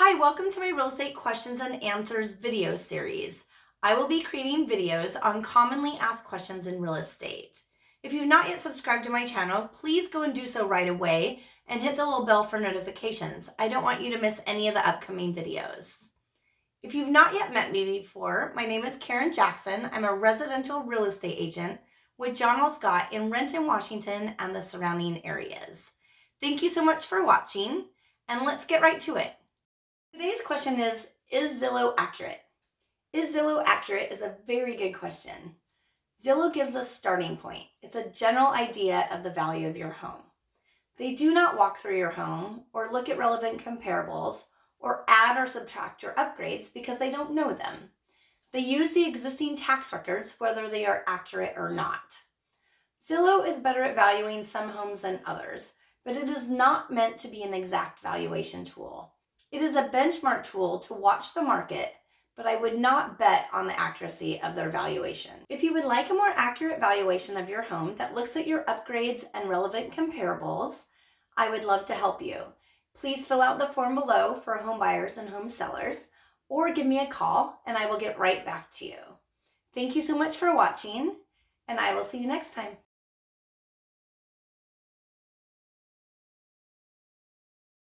Hi, welcome to my real estate questions and answers video series. I will be creating videos on commonly asked questions in real estate. If you've not yet subscribed to my channel, please go and do so right away and hit the little bell for notifications. I don't want you to miss any of the upcoming videos. If you've not yet met me before, my name is Karen Jackson. I'm a residential real estate agent with John L. Scott in Renton, Washington and the surrounding areas. Thank you so much for watching and let's get right to it. Question is, is Zillow accurate? Is Zillow accurate is a very good question. Zillow gives a starting point. It's a general idea of the value of your home. They do not walk through your home or look at relevant comparables or add or subtract your upgrades because they don't know them. They use the existing tax records whether they are accurate or not. Zillow is better at valuing some homes than others, but it is not meant to be an exact valuation tool. It is a benchmark tool to watch the market, but I would not bet on the accuracy of their valuation. If you would like a more accurate valuation of your home that looks at your upgrades and relevant comparables, I would love to help you. Please fill out the form below for home buyers and home sellers, or give me a call and I will get right back to you. Thank you so much for watching, and I will see you next time.